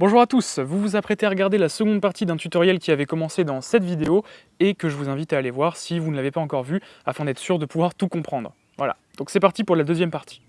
Bonjour à tous, vous vous apprêtez à regarder la seconde partie d'un tutoriel qui avait commencé dans cette vidéo et que je vous invite à aller voir si vous ne l'avez pas encore vu afin d'être sûr de pouvoir tout comprendre. Voilà, donc c'est parti pour la deuxième partie.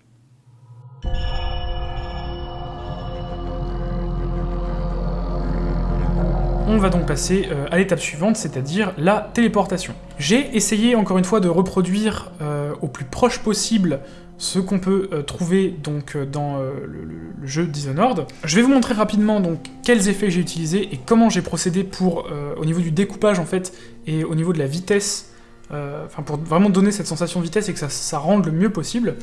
On va donc passer euh, à l'étape suivante, c'est-à-dire la téléportation. J'ai essayé encore une fois de reproduire euh, au plus proche possible ce qu'on peut euh, trouver donc dans le, jeu Dishonored. Je vais vous montrer rapidement donc quels effets j'ai utilisés et comment j'ai procédé pour au niveau du découpage en fait et au niveau de la vitesse, enfin pour vraiment donner cette sensation de vitesse et que ça, rende le mieux possible.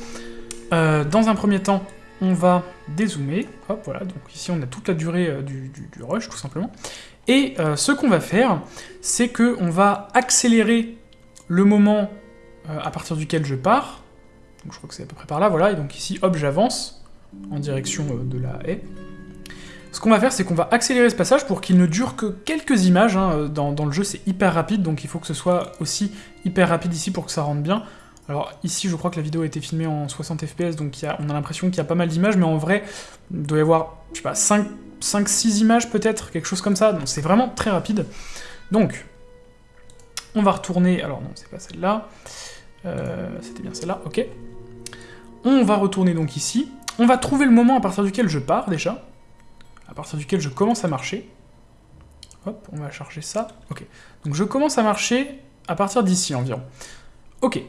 dans un premier temps, on va dézoomer, hop voilà, donc ici on a toute la durée du, rush tout simplement, et euh, ce qu'on va faire, c'est qu'on va accélérer le moment euh, à partir duquel je pars. Donc je crois que c'est à peu près par là, voilà. Et donc ici, hop, j'avance en direction euh, de la haie. Ce qu'on va faire, c'est qu'on va accélérer ce passage pour qu'il ne dure que quelques images. Hein. Dans, le jeu, c'est hyper rapide, donc il faut que ce soit aussi hyper rapide ici pour que ça rentre bien. Alors ici, je crois que la vidéo a été filmée en 60 fps, donc on a l'impression qu'il y a pas mal d'images, mais en vrai, il doit y avoir, je sais pas, 5 5-6 images peut-être, quelque chose comme ça, donc c'est vraiment très rapide. Donc, on va retourner, alors non, c'est pas celle-là, euh, c'était bien celle-là, ok. On va retourner donc ici, on va trouver le moment à partir duquel je pars déjà, à partir duquel je commence à marcher. Hop, on va charger ça, ok. Donc je commence à marcher à partir d'ici environ. Ok,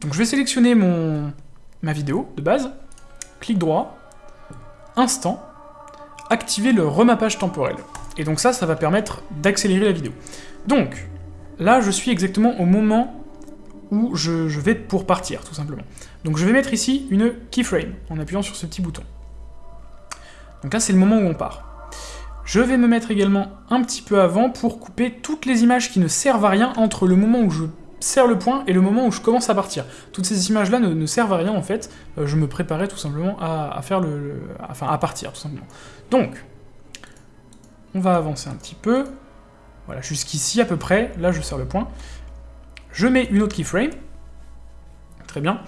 donc je vais sélectionner mon ma vidéo de base, clic droit, instant, activer le remappage temporel. Et donc ça, ça va permettre d'accélérer la vidéo. Donc, là, je suis exactement au moment où je, vais pour partir, tout simplement. Donc je vais mettre ici une keyframe, en appuyant sur ce petit bouton. Donc là, c'est le moment où on part. Je vais me mettre également un petit peu avant pour couper toutes les images qui ne servent à rien entre le moment où je serre le point et le moment où je commence à partir. Toutes ces images-là ne, servent à rien en fait, euh, je me préparais tout simplement à, faire le, enfin à partir tout simplement. Donc, on va avancer un petit peu, voilà, jusqu'ici à peu près, là je serre le point. Je mets une autre keyframe, très bien,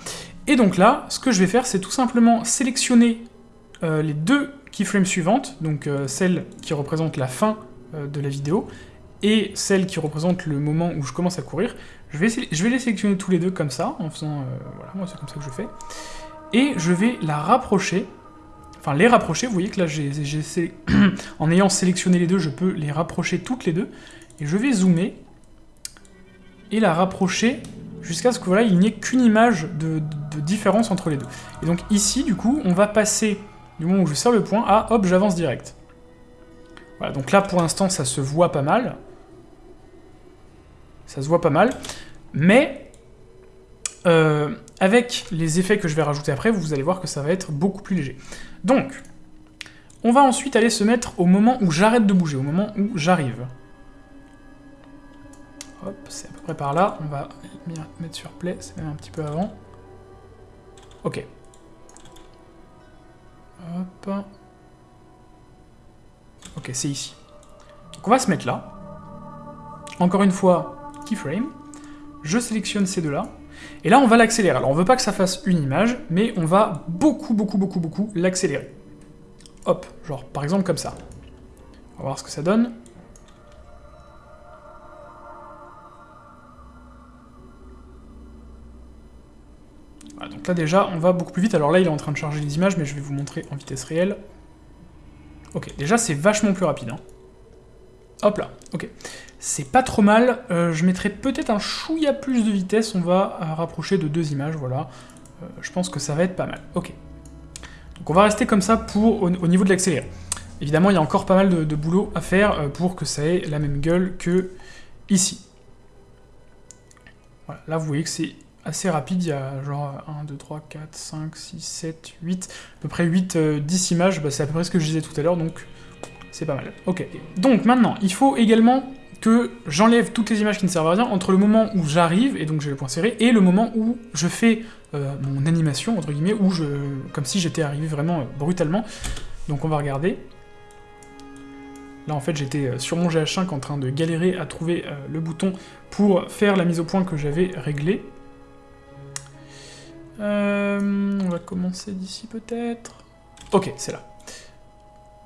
et donc là, ce que je vais faire, c'est tout simplement sélectionner euh, les deux keyframes suivantes, donc euh, celle qui représente la fin de la vidéo, et celle qui représente le moment où je commence à courir, je vais, les sélectionner tous les deux comme ça, en faisant... Euh, voilà, moi c'est comme ça que je fais. Et je vais la rapprocher, enfin les rapprocher, vous voyez que là, en ayant sélectionné les deux, je peux les rapprocher toutes les deux, et je vais zoomer, et la rapprocher jusqu'à ce que voilà, il n'y ait qu'une image de, différence entre les deux. Et donc ici, du coup, on va passer du moment où je serre le point à hop, j'avance direct. Voilà, donc là pour l'instant ça se voit pas mal ça se voit pas mal. Mais, euh, avec les effets que je vais rajouter après, vous allez voir que ça va être beaucoup plus léger. Donc, on va ensuite aller se mettre au moment où j'arrête de bouger, au moment où j'arrive. Hop, c'est par là. On va mettre sur play, c'est même un petit peu avant. Ok. Hop. Ok, c'est ici. Donc on va se mettre là. Encore une fois, keyframe, je sélectionne ces deux-là, et là on va l'accélérer. Alors on veut pas que ça fasse une image, mais on va beaucoup, beaucoup, beaucoup, beaucoup l'accélérer. Hop, genre par exemple comme ça. On va voir ce que ça donne. Là déjà, on va beaucoup plus vite. Alors là, il est en train de charger les images, mais je vais vous montrer en vitesse réelle. Ok, déjà c'est vachement plus rapide. Hein. Hop là, ok. C'est pas trop mal, euh, je mettrai peut-être un chouïa plus de vitesse, on va euh, rapprocher de deux images, voilà. Euh, je pense que ça va être pas mal, ok. Donc on va rester comme ça pour au, niveau de l'accéléré. Évidemment, il y a encore pas mal de, boulot à faire pour que ça ait la même gueule que ici. Voilà, là vous voyez que c'est assez rapide, il y a genre 1, 2, 3, 4, 5, 6, 7, 8, à peu près 8, 10 images, bah, c'est à peu près ce que je disais tout à l'heure, donc c'est pas mal. Ok. Donc maintenant, il faut également que j'enlève toutes les images qui ne servent à rien entre le moment où j'arrive, et donc j'ai le point serré, et le moment où je fais euh, mon animation, entre guillemets, où je... comme si j'étais arrivé vraiment euh, brutalement. Donc on va regarder. Là en fait j'étais euh, sur mon GH5 en train de galérer à trouver le bouton pour faire la mise au point que j'avais réglée. On va commencer d'ici peut-être. Ok, c'est là.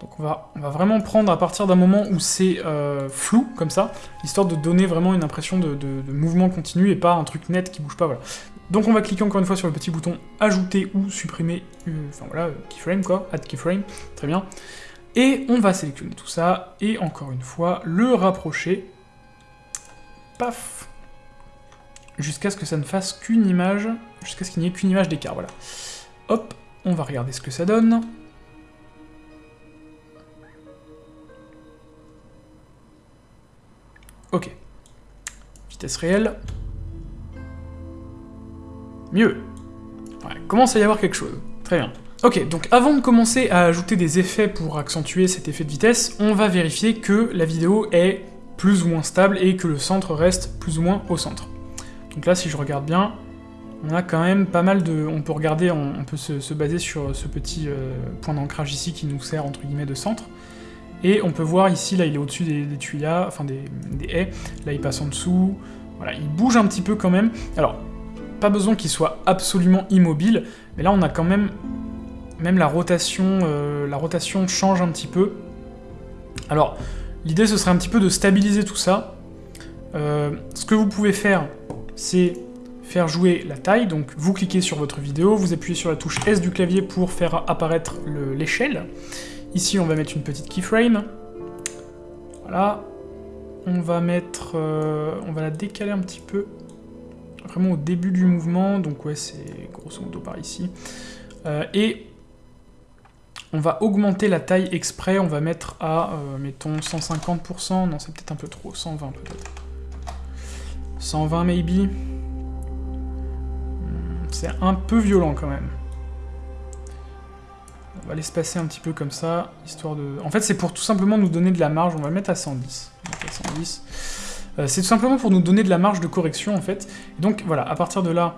Donc on va, vraiment prendre à partir d'un moment où c'est euh, flou, comme ça, histoire de donner vraiment une impression de, mouvement continu et pas un truc net qui bouge pas. Donc on va cliquer encore une fois sur le petit bouton ajouter ou supprimer, euh, enfin voilà, keyframe quoi, add keyframe, très bien. Et on va sélectionner tout ça, et encore une fois, le rapprocher, paf, jusqu'à ce que ça ne fasse qu'une image, jusqu'à ce qu'il n'y ait qu'une image d'écart, voilà. Hop, on va regarder ce que ça donne. Ok. Vitesse réelle. Mieux. Ouais, commence à y avoir quelque chose. Très bien. Ok, donc avant de commencer à ajouter des effets pour accentuer cet effet de vitesse, on va vérifier que la vidéo est plus ou moins stable et que le centre reste plus ou moins au centre. Donc là, si je regarde bien, on a quand même pas mal de... On peut regarder, on, peut se, baser sur ce petit euh, point d'ancrage ici qui nous sert entre guillemets de centre. Et on peut voir ici, là il est au-dessus des, des tuyas, enfin des, haies, là il passe en dessous, voilà, il bouge un petit peu quand même. Alors, pas besoin qu'il soit absolument immobile, mais là on a quand même, même la rotation, euh, la rotation change un petit peu. Alors, l'idée ce serait un petit peu de stabiliser tout ça. Euh, ce que vous pouvez faire, c'est faire jouer la taille, donc vous cliquez sur votre vidéo, vous appuyez sur la touche S du clavier pour faire apparaître l'échelle, Ici, on va mettre une petite keyframe. Voilà. On va mettre... Euh, on va la décaler un petit peu. Vraiment au début du mouvement. Donc ouais, c'est grosso modo par ici. Euh, et on va augmenter la taille exprès. On va mettre à, euh, mettons, 150%. Non, c'est peut-être un peu trop. 120 peut-être. 120 maybe. Hmm, c'est un peu violent quand même. On va l'espacer un petit peu comme ça, histoire de... En fait, c'est pour tout simplement nous donner de la marge, on va le mettre à 110. Euh, c'est tout simplement pour nous donner de la marge de correction, en fait. donc, voilà, à partir de là,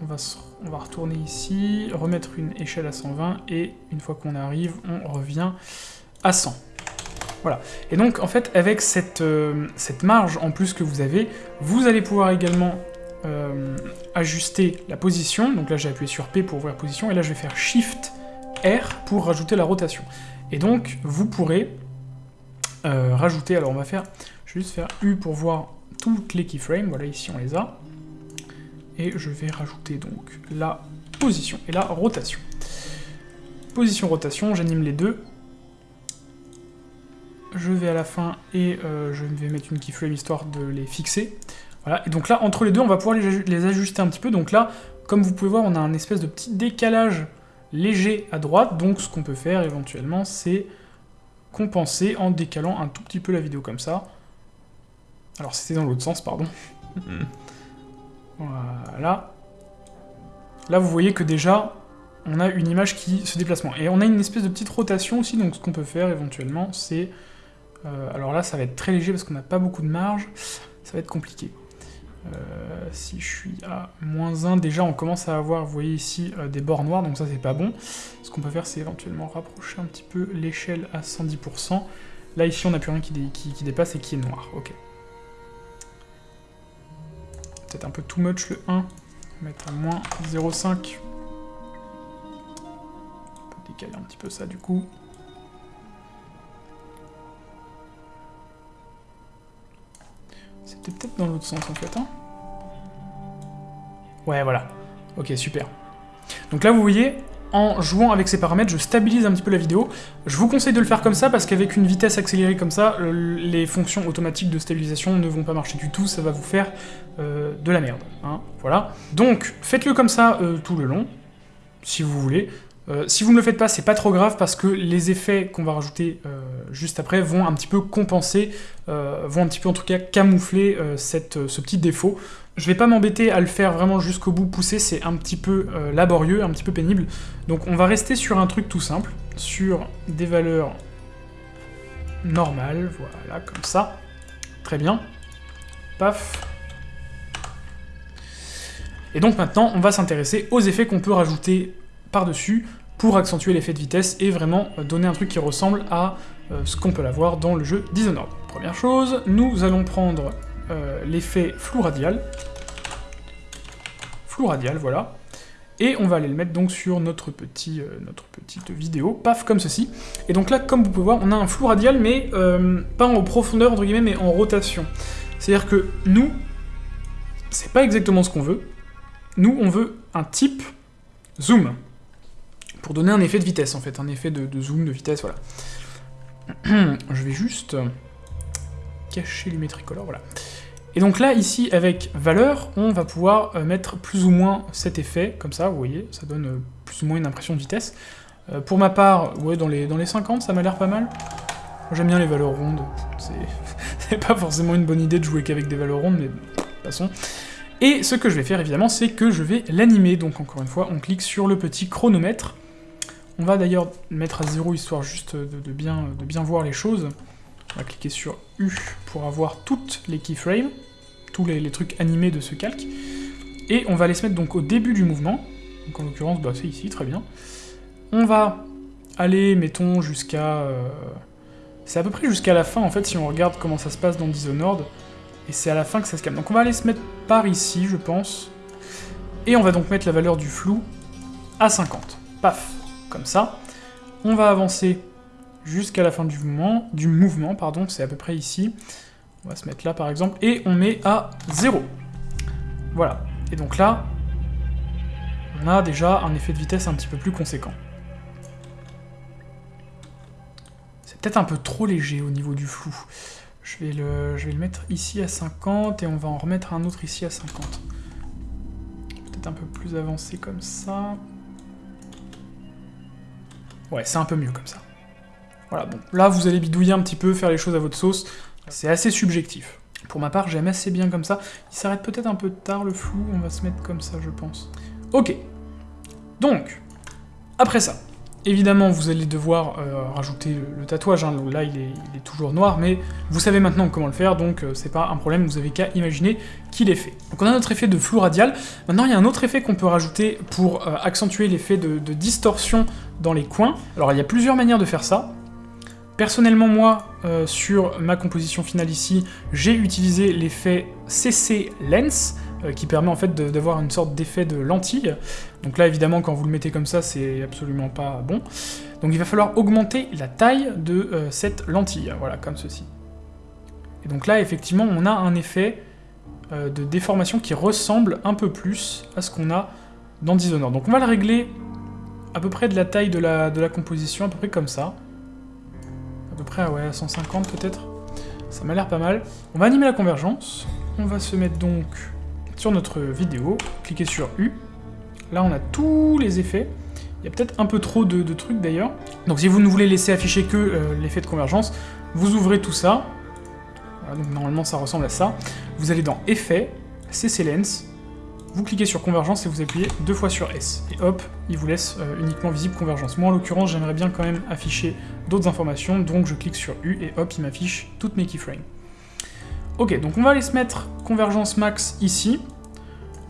on va, on va retourner ici, remettre une échelle à 120, et une fois qu'on arrive, on revient à 100. Voilà. Et donc, en fait, avec cette, euh, cette marge en plus que vous avez, vous allez pouvoir également euh, ajuster la position. Donc là, j'ai appuyé sur P pour ouvrir position, et là, je vais faire Shift R pour rajouter la rotation. Et donc, vous pourrez euh, rajouter, alors on va faire, je vais juste faire U pour voir toutes les keyframes, voilà, ici on les a. Et je vais rajouter donc la position et la rotation. Position, rotation, j'anime les deux. Je vais à la fin et euh, je vais mettre une keyframe histoire de les fixer. Voilà, et donc là, entre les deux, on va pouvoir les, les ajuster un petit peu. Donc là, comme vous pouvez voir, on a un espèce de petit décalage léger à droite, donc ce qu'on peut faire éventuellement, c'est compenser en décalant un tout petit peu la vidéo comme ça. Alors c'était dans l'autre sens, pardon. voilà. Là, vous voyez que déjà, on a une image qui se déplace moins. Et on a une espèce de petite rotation aussi, donc ce qu'on peut faire éventuellement, c'est... Euh, alors là, ça va être très léger parce qu'on n'a pas beaucoup de marge, ça va être compliqué. Euh, si je suis à moins 1, déjà on commence à avoir, vous voyez ici, euh, des bords noirs, donc ça c'est pas bon. Ce qu'on peut faire, c'est éventuellement rapprocher un petit peu l'échelle à 110%. Là, ici, on n'a plus rien qui, dépasse et qui est noir, ok. Peut-être un peu too much le 1. On va mettre à moins 0,5. On peut décaler un petit peu ça, du coup. C'était peut-être dans l'autre sens en fait. Hein ouais, voilà. Ok, super. Donc là, vous voyez, en jouant avec ces paramètres, je stabilise un petit peu la vidéo. Je vous conseille de le faire comme ça, parce qu'avec une vitesse accélérée comme ça, les fonctions automatiques de stabilisation ne vont pas marcher du tout, ça va vous faire euh, de la merde. Hein, voilà. Donc, faites-le comme ça euh, tout le long, si vous voulez. Euh, si vous ne le faites pas, c'est pas trop grave parce que les effets qu'on va rajouter euh, juste après vont un petit peu compenser, euh, vont un petit peu en tout cas camoufler ce petit défaut. Je vais pas m'embêter à le faire vraiment jusqu'au bout, pousser, c'est un petit peu laborieux, un petit peu pénible. Donc on va rester sur un truc tout simple, sur des valeurs normales, voilà, comme ça. Très bien. Paf. Et donc maintenant, on va s'intéresser aux effets qu'on peut rajouter par-dessus pour accentuer l'effet de vitesse et vraiment euh, donner un truc qui ressemble à euh, ce qu'on peut avoir dans le jeu Dishonored. Première chose, nous allons prendre euh, l'effet flou radial. Flou radial, voilà. et on va aller le mettre donc sur notre, petit, petite vidéo, paf, comme ceci. Et donc là, comme vous pouvez voir, on a un flou radial, mais pas en profondeur, entre guillemets, mais en rotation. C'est-à-dire que nous, c'est pas exactement ce qu'on veut. Nous, on veut un type zoom, pour donner un effet de vitesse, en fait, un effet de, zoom, de vitesse, voilà. Je vais juste cacher l'Umetricolor, voilà. Et donc là, ici, avec valeur, on va pouvoir euh, mettre plus ou moins cet effet, comme ça, vous voyez, ça donne euh, plus ou moins une impression de vitesse. Euh, pour ma part, ouais, dans les, dans les 50, ça m'a l'air pas mal. J'aime bien les valeurs rondes, c'est pas forcément une bonne idée de jouer qu'avec des valeurs rondes, mais façon. Et ce que je vais faire, évidemment, c'est que je vais l'animer, donc encore une fois, on clique sur le petit chronomètre. On va d'ailleurs mettre à zéro, histoire juste de, bien, voir les choses. On va cliquer sur U pour avoir toutes les keyframes, tous les, trucs animés de ce calque. Et on va les se mettre donc au début du mouvement. Donc en l'occurrence, bah, c'est ici, très bien. On va aller, mettons, jusqu'à... Euh, c'est à peu près jusqu'à la fin, en fait, si on regarde comment ça se passe dans Dishonored. Et c'est à la fin que ça se calme. Donc on va aller se mettre par ici, je pense. Et on va donc mettre la valeur du flou à 50. Paf, comme ça. On va avancer jusqu'à la fin du mouvement, du mouvement pardon, c'est à peu près ici. On va se mettre là par exemple, et on met à 0. Voilà. Et donc là, on a déjà un effet de vitesse un petit peu plus conséquent. C'est peut-être un peu trop léger au niveau du flou. Je vais, le, je vais le mettre ici à 50, et on va en remettre un autre ici à 50. Peut-être un peu plus avancé comme ça. Ouais, c'est un peu mieux comme ça. Voilà, bon, là vous allez bidouiller un petit peu, faire les choses à votre sauce, c'est assez subjectif. Pour ma part, j'aime assez bien comme ça. Il s'arrête peut-être un peu tard le flou, on va se mettre comme ça, je pense. Ok. Donc, après ça, évidemment, vous allez devoir euh, rajouter le, tatouage. Hein. Là, il est, toujours noir, mais vous savez maintenant comment le faire, donc euh, c'est pas un problème, vous avez qu'à imaginer qu'il est fait. Donc on a notre effet de flou radial. Maintenant, il y a un autre effet qu'on peut rajouter pour euh, accentuer l'effet de distorsion dans les coins. Alors, il y a plusieurs manières de faire ça. Personnellement, moi, euh, sur ma composition finale ici, j'ai utilisé l'effet CC Lens, qui permet en fait d'avoir une sorte d'effet de lentille. Donc là, évidemment, quand vous le mettez comme ça, c'est absolument pas bon. Donc il va falloir augmenter la taille de euh, cette lentille, voilà, comme ceci. Et donc là, effectivement, on a un effet de déformation qui ressemble un peu plus à ce qu'on a dans Dishonored. Donc on va le régler à peu près de la taille de la, de la composition, à peu près comme ça à peu près ouais, à 150 peut-être. Ça m'a l'air pas mal. On va animer la convergence. On va se mettre donc notre vidéo, cliquer sur U. Là, on a tous les effets. Il y a peut-être un peu trop de, trucs d'ailleurs. Donc si vous ne voulez laisser afficher que euh, l'effet de convergence, vous ouvrez tout ça. Donc normalement ça ressemble à ça. Vous allez dans Effets, CC Lens, vous cliquez sur convergence et vous appuyez deux fois sur S. Et hop, il vous laisse euh, uniquement visible convergence. Moi en l'occurrence, j'aimerais bien quand même afficher d'autres informations, donc je clique sur U et hop, il m'affiche toutes mes keyframes. Ok, donc on va aller se mettre convergence max ici.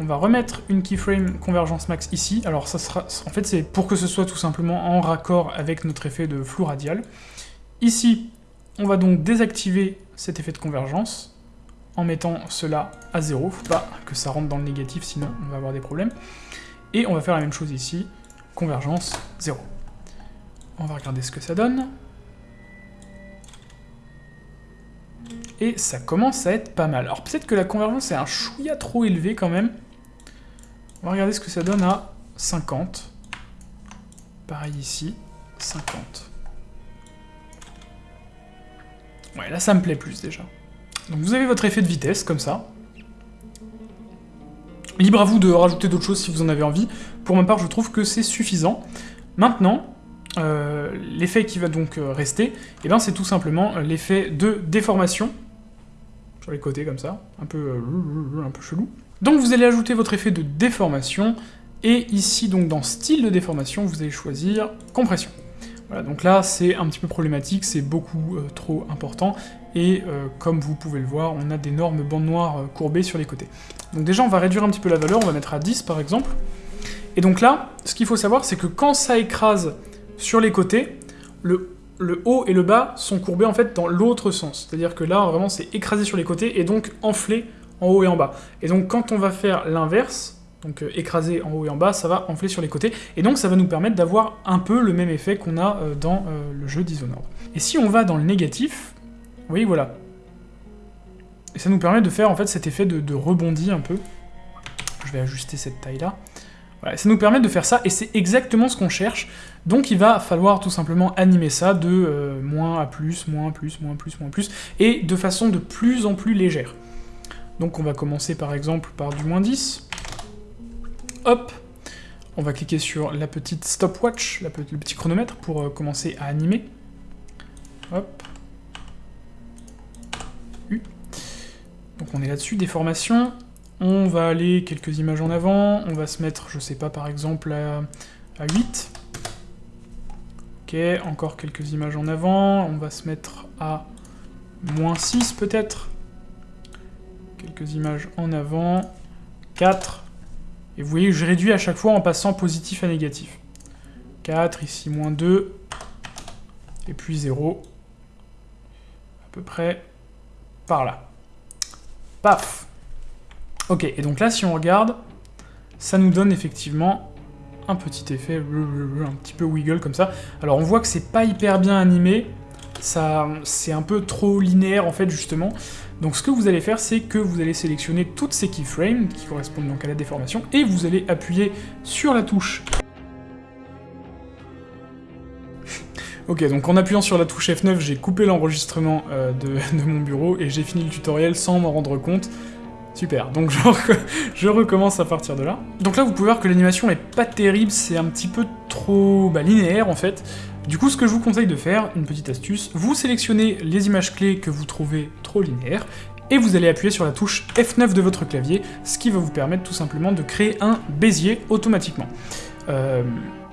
On va remettre une keyframe convergence max ici. Alors ça sera, en fait c'est pour que ce soit tout simplement en raccord avec notre effet de flou radial. Ici, on va donc désactiver cet effet de convergence en mettant cela à 0. Faut pas que ça rentre dans le négatif, sinon on va avoir des problèmes. Et on va faire la même chose ici, convergence 0. On va regarder ce que ça donne. Et ça commence à être pas mal. Alors peut-être que la convergence est un chouïa trop élevé quand même. On va regarder ce que ça donne à 50. Pareil ici, 50. Ouais, là ça me plaît plus déjà. Donc vous avez votre effet de vitesse, comme ça. Libre à vous de rajouter d'autres choses si vous en avez envie. Pour ma part, je trouve que c'est suffisant. Maintenant, euh, l'effet qui va donc euh, rester, eh ben, c'est tout simplement euh, l'effet de déformation, sur les côtés comme ça, un peu, un peu chelou. Donc vous allez ajouter votre effet de déformation, et ici, donc dans style de déformation, vous allez choisir compression. Voilà, donc là, c'est un petit peu problématique, c'est beaucoup trop important, et comme vous pouvez le voir, on a d'énormes bandes noires courbées sur les côtés. Donc déjà, on va réduire un petit peu la valeur, on va mettre à 10 par exemple, et donc là, ce qu'il faut savoir, c'est que quand ça écrase sur les côtés, le, haut et le bas sont courbés en fait dans l'autre sens. C'est-à-dire que là, vraiment, c'est écrasé sur les côtés et donc enflé en haut et en bas. Et donc quand on va faire l'inverse, donc euh, écrasé en haut et en bas, ça va enfler sur les côtés, et donc ça va nous permettre d'avoir un peu le même effet qu'on a euh, dans euh, le jeu Dishonored. Et si on va dans le négatif, vous voyez, voilà. Et ça nous permet de faire en fait cet effet de, rebondi un peu. Je vais ajuster cette taille-là. Voilà, ça nous permet de faire ça, et c'est exactement ce qu'on cherche. Donc il va falloir tout simplement animer ça de moins à plus, moins, plus, moins, plus, moins, plus, et de façon de plus en plus légère. Donc on va commencer par exemple par du moins 10. Hop On va cliquer sur la petite stopwatch, le petit chronomètre, pour euh, commencer à animer. Hop. U. Donc on est là-dessus, déformation. On va aller quelques images en avant, on va se mettre, je sais pas, par exemple à, à 8. Ok, encore quelques images en avant, on va se mettre à moins 6 peut-être. Quelques images en avant, 4. Et vous voyez, je réduis à chaque fois en passant positif à négatif. 4, ici moins 2, et puis 0. À peu près par là. Paf Ok, et donc là, si on regarde, ça nous donne effectivement un petit effet, un petit peu wiggle comme ça. Alors on voit que c'est pas hyper bien animé, ça, c'est un peu trop linéaire en fait justement. Donc ce que vous allez faire, c'est que vous allez sélectionner toutes ces keyframes, qui correspondent donc à la déformation, et vous allez appuyer sur la touche Ok, donc en appuyant sur la touche F9, j'ai coupé l'enregistrement euh, de, mon bureau et j'ai fini le tutoriel sans m'en rendre compte. Super, donc je, je, recommence à partir de là. Donc là, vous pouvez voir que l'animation est pas terrible, c'est un petit peu trop bah, linéaire en fait. Du coup, ce que je vous conseille de faire, une petite astuce, vous sélectionnez les images clés que vous trouvez trop linéaires, et vous allez appuyer sur la touche F9 de votre clavier, ce qui va vous permettre tout simplement de créer un bézier automatiquement. Euh,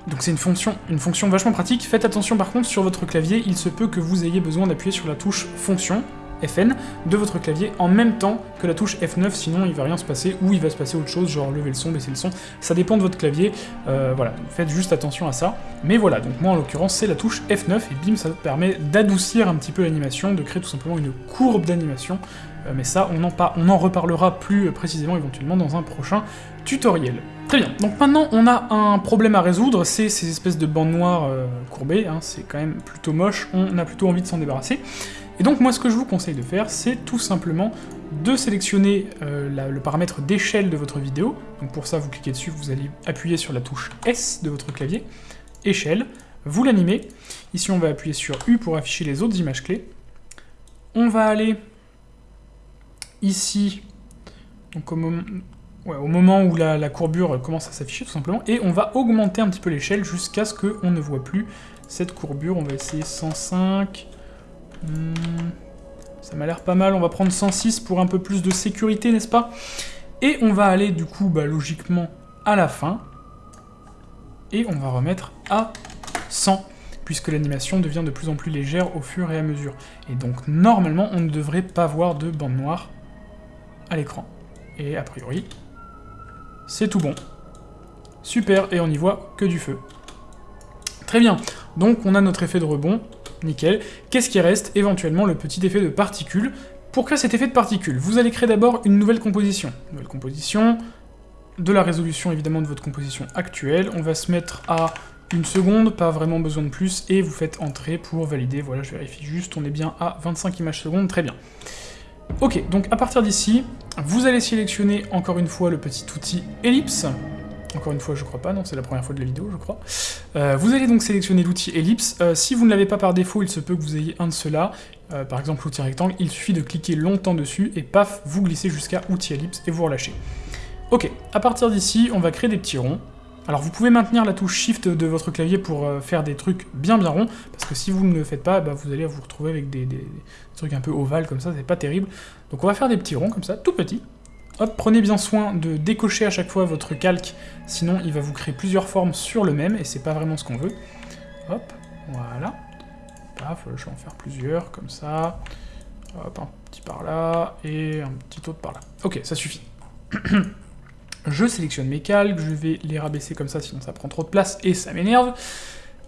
donc c'est une fonction, une fonction vachement pratique. Faites attention par contre sur votre clavier, il se peut que vous ayez besoin d'appuyer sur la touche fonction, FN de votre clavier en même temps que la touche F9, sinon il va rien se passer, ou il va se passer autre chose, genre lever le son, baisser le son, ça dépend de votre clavier, euh, voilà, faites juste attention à ça. Mais voilà, donc moi en l'occurrence c'est la touche F9, et bim, ça permet d'adoucir un petit peu l'animation, de créer tout simplement une courbe d'animation, euh, mais ça on en, on en reparlera plus précisément éventuellement dans un prochain tutoriel. Très bien, donc maintenant on a un problème à résoudre, c'est ces espèces de bandes noires euh, courbées, hein, c'est quand même plutôt moche, on a plutôt envie de s'en débarrasser. Et donc moi ce que je vous conseille de faire, c'est tout simplement de sélectionner euh, le paramètre d'échelle de votre vidéo. Donc pour ça, vous cliquez dessus, vous allez appuyer sur la touche S de votre clavier, échelle, vous l'animez. Ici on va appuyer sur U pour afficher les autres images clés. On va aller ici, au moment où la, la, courbure commence à s'afficher tout simplement, et on va augmenter un petit peu l'échelle jusqu'à ce qu'on ne voit plus cette courbure. On va essayer 105... Hmm, ça m'a l'air pas mal, on va prendre 106 pour un peu plus de sécurité, n'est-ce pas? Et on va aller du coup, bah, logiquement, à la fin. Et on va remettre à 100, puisque l'animation devient de plus en plus légère au fur et à mesure. Et donc, normalement, on ne devrait pas voir de bande noire à l'écran. Et a priori, c'est tout bon. Super, et on n'y voit que du feu. Très bien, donc on a notre effet de rebond, nickel. Qu'est-ce qui reste Éventuellement le petit effet de particules. Pour créer cet effet de particules, vous allez créer d'abord une nouvelle composition. Nouvelle composition, de la résolution évidemment de votre composition actuelle. On va se mettre à une seconde, pas vraiment besoin de plus, et vous faites entrer pour valider. Voilà, je vérifie juste, on est bien à 25 images secondes, très bien. Ok, donc à partir d'ici, vous allez sélectionner encore une fois le petit outil ellipse, encore une fois, je crois pas, non, c'est la première fois de la vidéo, je crois. Euh, vous allez donc sélectionner l'outil ellipse. Euh, si vous ne l'avez pas par défaut, il se peut que vous ayez un de ceux-là. Euh, par exemple, l'outil rectangle, il suffit de cliquer longtemps dessus, et paf, vous glissez jusqu'à outil ellipse, et vous relâchez. Ok, à partir d'ici, on va créer des petits ronds. Alors vous pouvez maintenir la touche Shift de votre clavier pour faire des trucs bien bien ronds, parce que si vous ne le faites pas, bah, vous allez vous retrouver avec des, des trucs un peu ovales comme ça, c'est pas terrible. Donc on va faire des petits ronds comme ça, tout petits. Hop, prenez bien soin de décocher à chaque fois votre calque, sinon il va vous créer plusieurs formes sur le même, et c'est pas vraiment ce qu'on veut. Hop, voilà. Paf, je vais en faire plusieurs, comme ça. Hop, un petit par là, et un petit autre par là. Ok, ça suffit. je sélectionne mes calques, je vais les rabaisser comme ça, sinon ça prend trop de place, et ça m'énerve.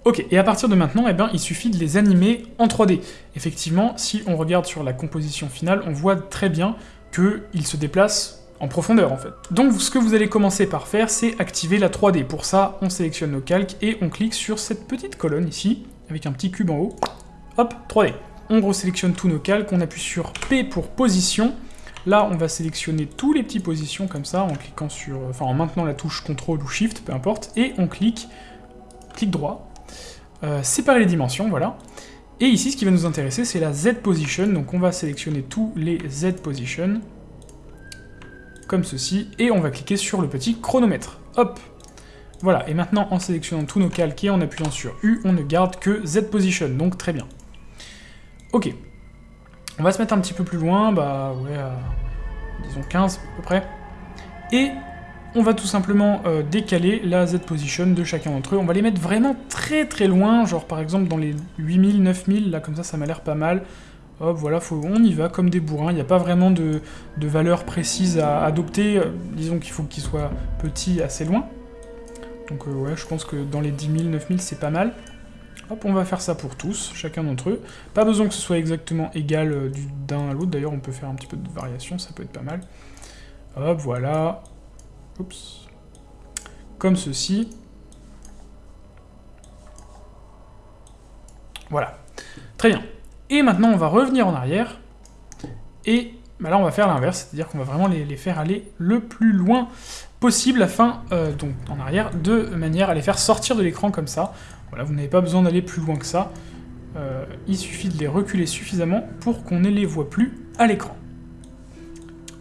Ok, et à partir de maintenant, eh bien, il suffit de les animer en 3D. Effectivement, si on regarde sur la composition finale, on voit très bien qu'ils se déplacent en profondeur en fait. Donc ce que vous allez commencer par faire, c'est activer la 3D. Pour ça, on sélectionne nos calques et on clique sur cette petite colonne ici, avec un petit cube en haut. Hop, 3D. On resélectionne tous nos calques, on appuie sur P pour position. Là, on va sélectionner tous les petits positions comme ça, en cliquant sur... Enfin, en maintenant la touche CTRL ou SHIFT, peu importe, et on clique, clic droit, euh, séparer les dimensions, voilà. Et ici, ce qui va nous intéresser, c'est la Z position, donc on va sélectionner tous les Z position, comme ceci, et on va cliquer sur le petit chronomètre. Hop Voilà, et maintenant, en sélectionnant tous nos calques et en appuyant sur U, on ne garde que Z position, donc très bien. Ok. On va se mettre un petit peu plus loin, bah ouais, disons 15 à peu près. Et on va tout simplement euh, décaler la Z-position de chacun d'entre eux. On va les mettre vraiment très très loin, genre par exemple dans les 8000, 9000, là comme ça, ça m'a l'air pas mal. Hop, voilà, on y va comme des bourrins, il n'y a pas vraiment de, valeur précise à adopter, euh, disons qu'il faut qu'ils soient petits assez loin. Donc euh, ouais, je pense que dans les 10 000, 9000, c'est pas mal. Hop, on va faire ça pour tous, chacun d'entre eux. Pas besoin que ce soit exactement égal euh, d'un à l'autre, d'ailleurs on peut faire un petit peu de variation, ça peut être pas mal. Hop, voilà. Oups. Comme ceci. Voilà. Très bien. Et maintenant, on va revenir en arrière, et bah là, on va faire l'inverse, c'est-à-dire qu'on va vraiment les, faire aller le plus loin possible, afin, euh, donc en arrière, de manière à les faire sortir de l'écran comme ça. Voilà, vous n'avez pas besoin d'aller plus loin que ça, euh, il suffit de les reculer suffisamment pour qu'on ne les voit plus à l'écran.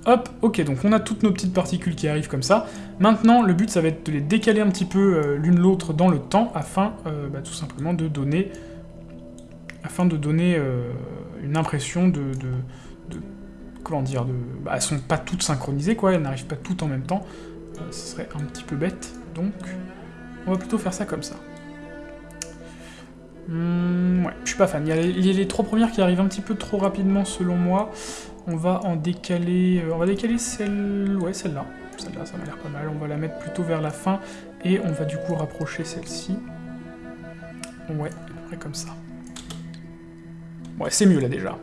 Hop, ok, donc on a toutes nos petites particules qui arrivent comme ça. Maintenant, le but, ça va être de les décaler un petit peu euh, l'une l'autre dans le temps, afin bah, tout simplement de donner afin de donner euh, une impression de, comment dire, de, bah, elles sont pas toutes synchronisées, quoi, elles n'arrivent pas toutes en même temps, euh, ce serait un petit peu bête, donc on va plutôt faire ça comme ça. Hmm, ouais, je suis pas fan. Il y, a les, trois premières qui arrivent un petit peu trop rapidement selon moi. On va en décaler... Euh, on va décaler celle... Ouais, celle-là. Celle-là, ça m'a l'air pas mal. On va la mettre plutôt vers la fin. Et on va du coup rapprocher celle-ci. Ouais, à peu près comme ça. Ouais, c'est mieux là déjà.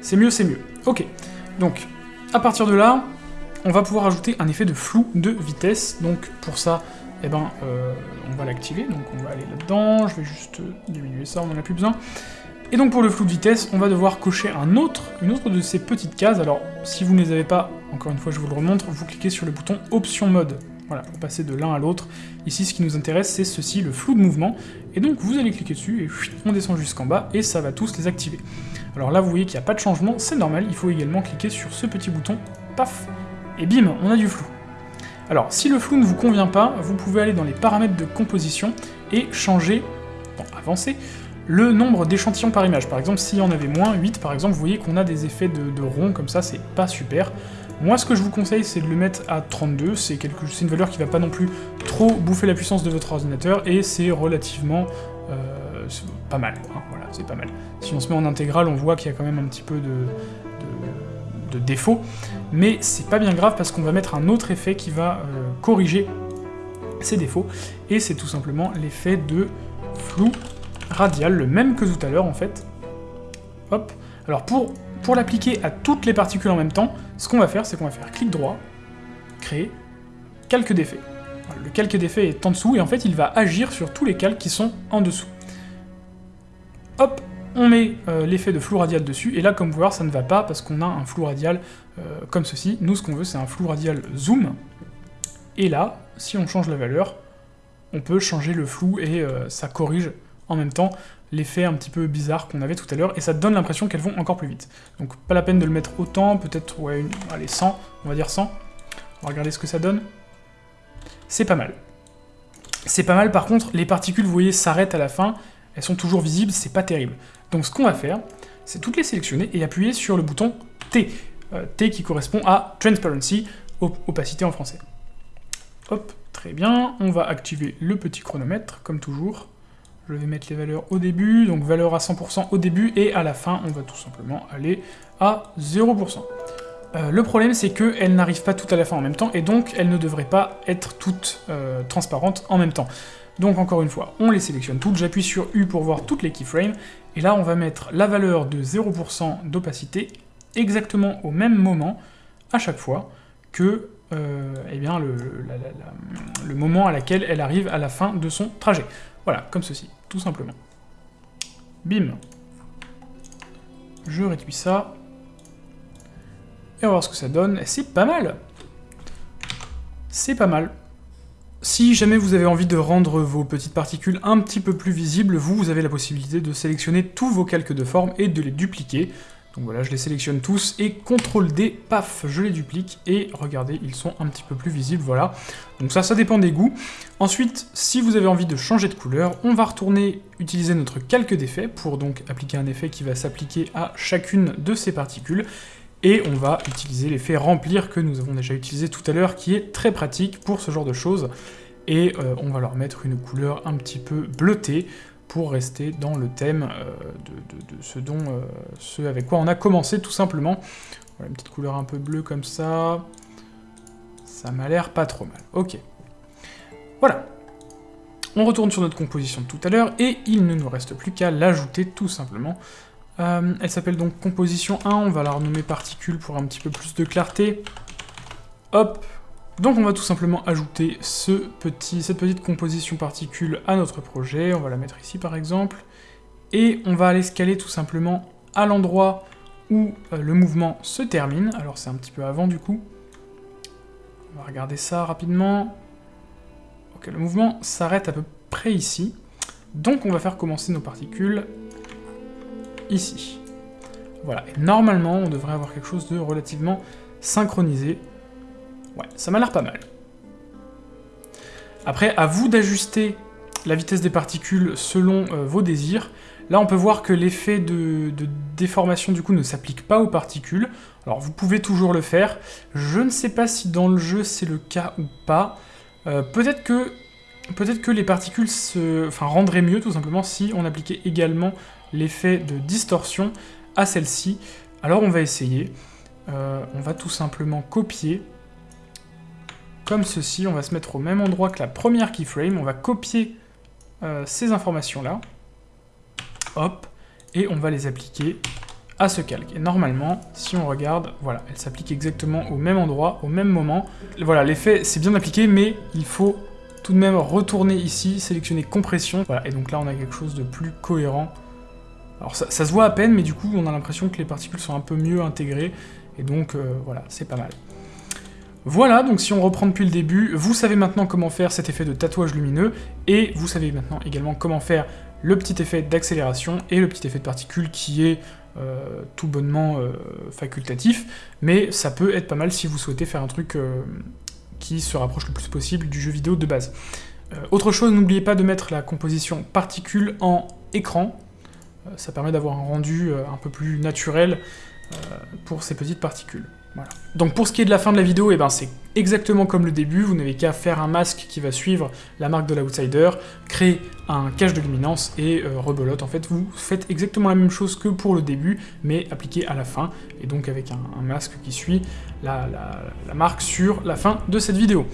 C'est mieux, c'est mieux. Ok, donc à partir de là, on va pouvoir ajouter un effet de flou de vitesse. Donc pour ça, eh ben, euh, on va l'activer. Donc on va aller là-dedans, je vais juste diminuer ça, on n'en a plus besoin. Et donc pour le flou de vitesse, on va devoir cocher un autre, une autre de ces petites cases. Alors si vous ne les avez pas, encore une fois je vous le remontre, vous cliquez sur le bouton Option Mode. Voilà, pour passer de l'un à l'autre. Ici, ce qui nous intéresse, c'est ceci, le flou de mouvement. Et donc, vous allez cliquer dessus, et on descend jusqu'en bas, et ça va tous les activer. Alors là, vous voyez qu'il n'y a pas de changement, c'est normal, il faut également cliquer sur ce petit bouton, paf, et bim, on a du flou. Alors, si le flou ne vous convient pas, vous pouvez aller dans les paramètres de composition et changer, bon, avancer, le nombre d'échantillons par image. Par exemple, s'il y en avait moins, 8 par exemple, vous voyez qu'on a des effets de, de rond comme ça, c'est pas super. Moi, ce que je vous conseille, c'est de le mettre à 32, c'est une valeur qui va pas non plus trop bouffer la puissance de votre ordinateur, et c'est relativement euh, pas mal, hein, voilà, c'est pas mal. Si on se met en intégrale, on voit qu'il y a quand même un petit peu de, de, défauts, mais c'est pas bien grave parce qu'on va mettre un autre effet qui va euh, corriger ces défauts, et c'est tout simplement l'effet de flou radial, le même que tout à l'heure en fait. Hop. Alors pour pour l'appliquer à toutes les particules en même temps, ce qu'on va faire, c'est qu'on va faire clic droit, créer, calque d'effet. le calque d'effet est en dessous, et en fait, il va agir sur tous les calques qui sont en dessous. Hop, on met euh, l'effet de flou radial dessus, et là, comme vous voyez, ça ne va pas, parce qu'on a un flou radial euh, comme ceci. Nous, ce qu'on veut, c'est un flou radial zoom, et là, si on change la valeur, on peut changer le flou, et euh, ça corrige en même temps l'effet un petit peu bizarre qu'on avait tout à l'heure, et ça donne l'impression qu'elles vont encore plus vite. Donc pas la peine de le mettre autant, peut-être, ouais, une, allez, 100, on va dire 100. On va regarder ce que ça donne. C'est pas mal. C'est pas mal, par contre, les particules, vous voyez, s'arrêtent à la fin, elles sont toujours visibles, c'est pas terrible. Donc ce qu'on va faire, c'est toutes les sélectionner et appuyer sur le bouton T. Euh, T qui correspond à Transparency, opacité en français. Hop, très bien, on va activer le petit chronomètre, comme toujours. Je vais mettre les valeurs au début, donc valeur à 100% au début, et à la fin, on va tout simplement aller à 0%. Euh, le problème, c'est qu'elles n'arrivent pas toutes à la fin en même temps, et donc elles ne devraient pas être toutes euh, transparentes en même temps. Donc encore une fois, on les sélectionne toutes, j'appuie sur U pour voir toutes les keyframes, et là on va mettre la valeur de 0% d'opacité exactement au même moment, à chaque fois, que euh, eh bien, le, le moment à laquelle elle arrive à la fin de son trajet. Voilà, comme ceci, tout simplement. Bim. Je réduis ça. Et on va voir ce que ça donne. C'est pas mal C'est pas mal. Si jamais vous avez envie de rendre vos petites particules un petit peu plus visibles, vous, vous avez la possibilité de sélectionner tous vos calques de forme et de les dupliquer. Donc voilà, je les sélectionne tous, et CTRL D, paf, je les duplique, et regardez, ils sont un petit peu plus visibles, voilà. Donc ça, ça dépend des goûts. Ensuite, si vous avez envie de changer de couleur, on va retourner utiliser notre calque d'effet, pour donc appliquer un effet qui va s'appliquer à chacune de ces particules, et on va utiliser l'effet remplir que nous avons déjà utilisé tout à l'heure, qui est très pratique pour ce genre de choses, et euh, on va leur mettre une couleur un petit peu bleutée, pour rester dans le thème euh, de, ce dont, euh, ce avec quoi on a commencé tout simplement. Voilà, une petite couleur un peu bleue comme ça. Ça m'a l'air pas trop mal. Ok. Voilà. On retourne sur notre composition de tout à l'heure, et il ne nous reste plus qu'à l'ajouter tout simplement. Euh, elle s'appelle donc composition 1, on va la renommer particule pour un petit peu plus de clarté. Hop, donc on va tout simplement ajouter cette petite composition particule à notre projet, on va la mettre ici par exemple, et on va aller scaler tout simplement à l'endroit où euh, le mouvement se termine, alors c'est un petit peu avant du coup, on va regarder ça rapidement, ok le mouvement s'arrête à peu près ici, donc on va faire commencer nos particules ici. Voilà, et normalement on devrait avoir quelque chose de relativement synchronisé, Ouais, ça m'a l'air pas mal. Après, à vous d'ajuster la vitesse des particules selon euh, vos désirs. Là, on peut voir que l'effet de, déformation, du coup, ne s'applique pas aux particules. Alors, vous pouvez toujours le faire. Je ne sais pas si dans le jeu, c'est le cas ou pas. Euh, peut-être que, peut que les particules se, enfin, rendraient mieux, tout simplement, si on appliquait également l'effet de distorsion à celle-ci. Alors, on va essayer. Euh, on va tout simplement copier comme ceci, on va se mettre au même endroit que la première keyframe, on va copier euh, ces informations-là, hop, et on va les appliquer à ce calque. Et normalement, si on regarde, voilà, elle s'applique exactement au même endroit, au même moment. Voilà, l'effet, c'est bien appliqué, mais il faut tout de même retourner ici, sélectionner compression, voilà, et donc là on a quelque chose de plus cohérent. Alors ça, se voit à peine, mais du coup on a l'impression que les particules sont un peu mieux intégrées, et donc euh, voilà, c'est pas mal. Voilà, donc si on reprend depuis le début, vous savez maintenant comment faire cet effet de tatouage lumineux, et vous savez maintenant également comment faire le petit effet d'accélération et le petit effet de particule qui est euh, tout bonnement euh, facultatif, mais ça peut être pas mal si vous souhaitez faire un truc euh, qui se rapproche le plus possible du jeu vidéo de base. autre chose, n'oubliez pas de mettre la composition particule en écran, ça permet d'avoir un rendu un peu plus naturel pour ces petites particules. Donc pour ce qui est de la fin de la vidéo, eh ben c'est exactement comme le début, vous n'avez qu'à faire un masque qui va suivre la marque de l'outsider, créer un cache de luminance et euh, rebelote. En fait, vous faites exactement la même chose que pour le début, mais appliqué à la fin, et donc avec un, masque qui suit la marque sur la fin de cette vidéo.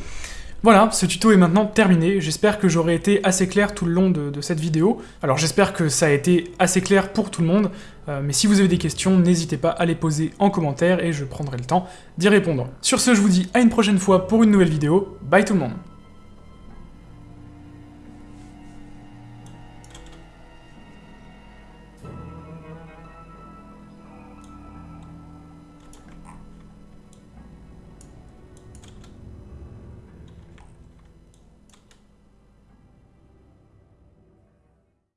Voilà, ce tuto est maintenant terminé, j'espère que j'aurai été assez clair tout le long de, cette vidéo. Alors j'espère que ça a été assez clair pour tout le monde, euh, mais si vous avez des questions, n'hésitez pas à les poser en commentaire et je prendrai le temps d'y répondre. Sur ce, je vous dis à une prochaine fois pour une nouvelle vidéo, bye tout le monde